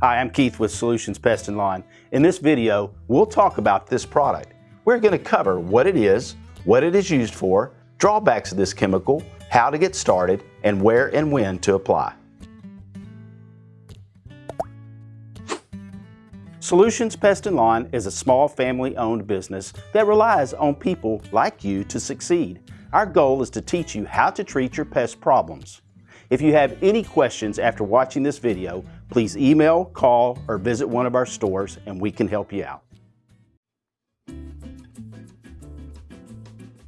Hi, I'm Keith with Solutions Pest and Lawn. In this video, we'll talk about this product. We're going to cover what it is, what it is used for, drawbacks of this chemical, how to get started, and where and when to apply. Solutions Pest and Lawn is a small family-owned business that relies on people like you to succeed. Our goal is to teach you how to treat your pest problems. If you have any questions after watching this video, please email, call, or visit one of our stores and we can help you out.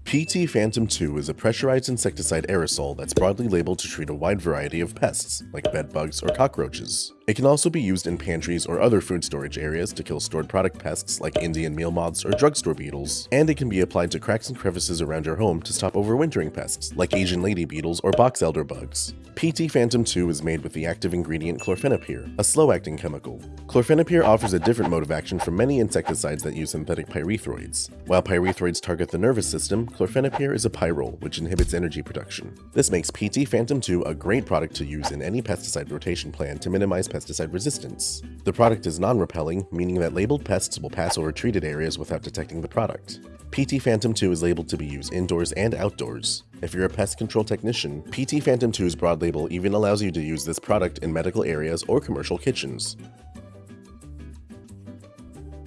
PT Phantom 2 is a pressurized insecticide aerosol that's broadly labeled to treat a wide variety of pests, like bed bugs or cockroaches. It can also be used in pantries or other food storage areas to kill stored product pests like Indian meal moths or drugstore beetles, and it can be applied to cracks and crevices around your home to stop overwintering pests like Asian lady beetles or box elder bugs. PT Phantom 2 is made with the active ingredient chlorfenapyr, a slow-acting chemical. Chlorfenapyr offers a different mode of action from many insecticides that use synthetic pyrethroids. While pyrethroids target the nervous system, chlorfenapyr is a pyrrole, which inhibits energy production. This makes PT Phantom 2 a great product to use in any pesticide rotation plan to minimize pesticide resistance. The product is non-repelling, meaning that labeled pests will pass over treated areas without detecting the product. PT Phantom 2 is labeled to be used indoors and outdoors. If you're a pest control technician, PT Phantom 2's broad label even allows you to use this product in medical areas or commercial kitchens.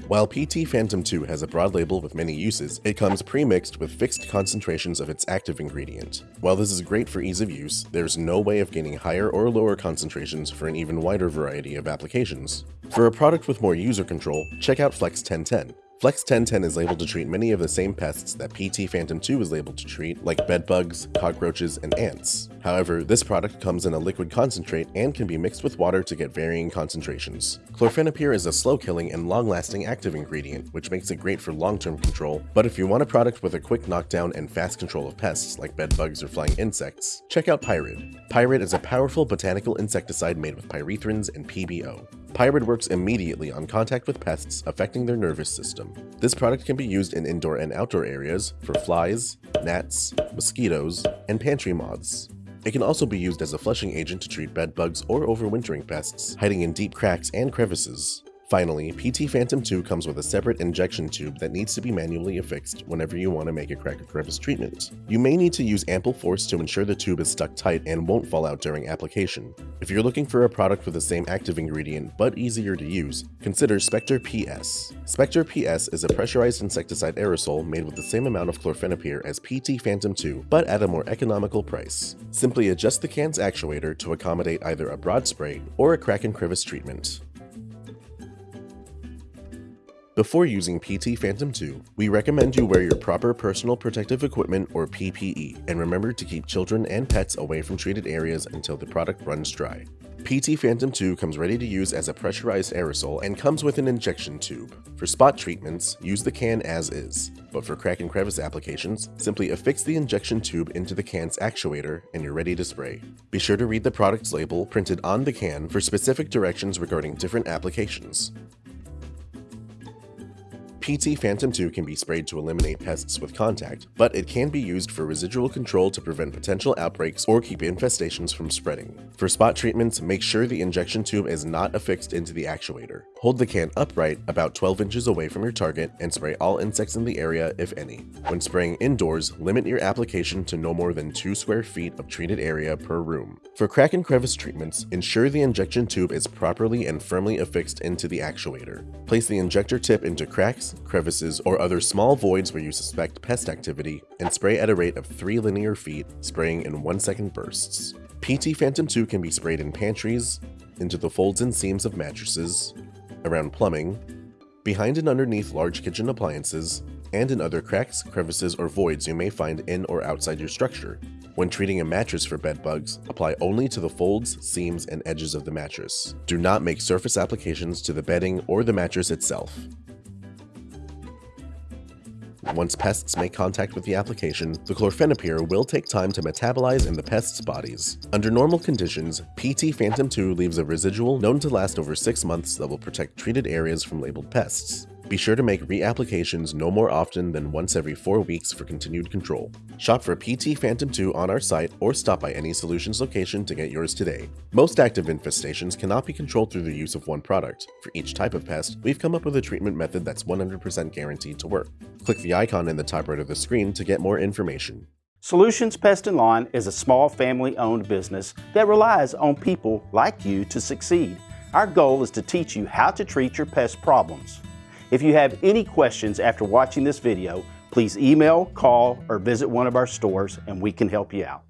While PT Phantom 2 has a broad label with many uses, it comes pre-mixed with fixed concentrations of its active ingredient. While this is great for ease of use, there's no way of gaining higher or lower concentrations for an even wider variety of applications. For a product with more user control, check out Flex 1010. Flex 1010 is labeled to treat many of the same pests that PT Phantom 2 is labeled to treat, like bedbugs, cockroaches, and ants. However, this product comes in a liquid concentrate and can be mixed with water to get varying concentrations. Chlorfenapyr is a slow-killing and long-lasting active ingredient, which makes it great for long-term control, but if you want a product with a quick knockdown and fast control of pests like bed bugs or flying insects, check out Pyrid. Pyrid is a powerful botanical insecticide made with pyrethrins and PBO. Pyrid works immediately on contact with pests affecting their nervous system. This product can be used in indoor and outdoor areas for flies, gnats, mosquitoes, and pantry moths. It can also be used as a flushing agent to treat bed bugs or overwintering pests, hiding in deep cracks and crevices. Finally, PT Phantom 2 comes with a separate injection tube that needs to be manually affixed whenever you want to make a crack or crevice treatment. You may need to use ample force to ensure the tube is stuck tight and won't fall out during application. If you're looking for a product with the same active ingredient but easier to use, consider Spectre PS. Spectre PS is a pressurized insecticide aerosol made with the same amount of chlorfenapyr as PT Phantom 2, but at a more economical price. Simply adjust the can's actuator to accommodate either a broad spray or a crack and crevice treatment. Before using PT Phantom 2, we recommend you wear your proper personal protective equipment or PPE, and remember to keep children and pets away from treated areas until the product runs dry. PT Phantom 2 comes ready to use as a pressurized aerosol and comes with an injection tube. For spot treatments, use the can as is, but for crack and crevice applications, simply affix the injection tube into the can's actuator and you're ready to spray. Be sure to read the product's label printed on the can for specific directions regarding different applications. PT Phantom 2 can be sprayed to eliminate pests with contact, but it can be used for residual control to prevent potential outbreaks or keep infestations from spreading. For spot treatments, make sure the injection tube is not affixed into the actuator. Hold the can upright about 12 inches away from your target and spray all insects in the area if any. When spraying indoors, limit your application to no more than 2 square feet of treated area per room. For crack and crevice treatments, ensure the injection tube is properly and firmly affixed into the actuator. Place the injector tip into cracks, crevices, or other small voids where you suspect pest activity, and spray at a rate of 3 linear feet, spraying in 1 second bursts. PT Phantom 2 can be sprayed in pantries, into the folds and seams of mattresses, around plumbing, behind and underneath large kitchen appliances, and in other cracks, crevices, or voids you may find in or outside your structure. When treating a mattress for bed bugs, apply only to the folds, seams, and edges of the mattress. Do not make surface applications to the bedding or the mattress itself. Once pests make contact with the application, the chlorfenapyr will take time to metabolize in the pests' bodies. Under normal conditions, PT Phantom 2 leaves a residual known to last over 6 months that will protect treated areas from labeled pests. Be sure to make reapplications no more often than once every 4 weeks for continued control. Shop for PT Phantom 2 on our site or stop by any solutions location to get yours today. Most active infestations cannot be controlled through the use of one product. For each type of pest, we've come up with a treatment method that's 100% guaranteed to work. Click the icon in the top right of the screen to get more information. Solutions Pest and Lawn is a small family-owned business that relies on people like you to succeed. Our goal is to teach you how to treat your pest problems. If you have any questions after watching this video, please email, call, or visit one of our stores and we can help you out.